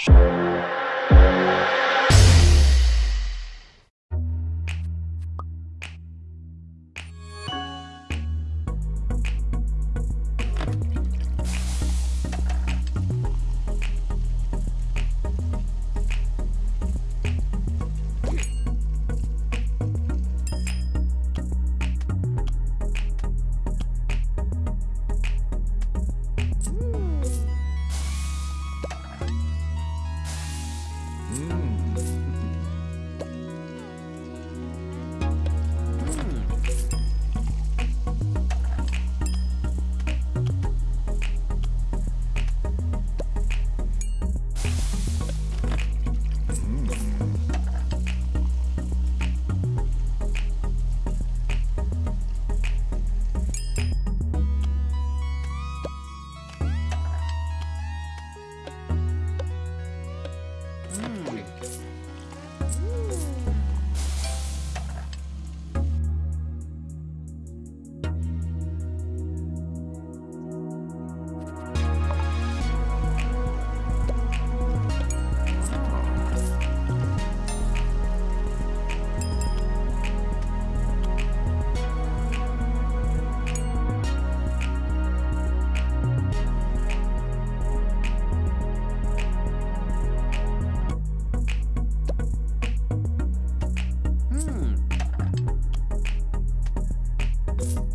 Sure. Hmm. Thanks.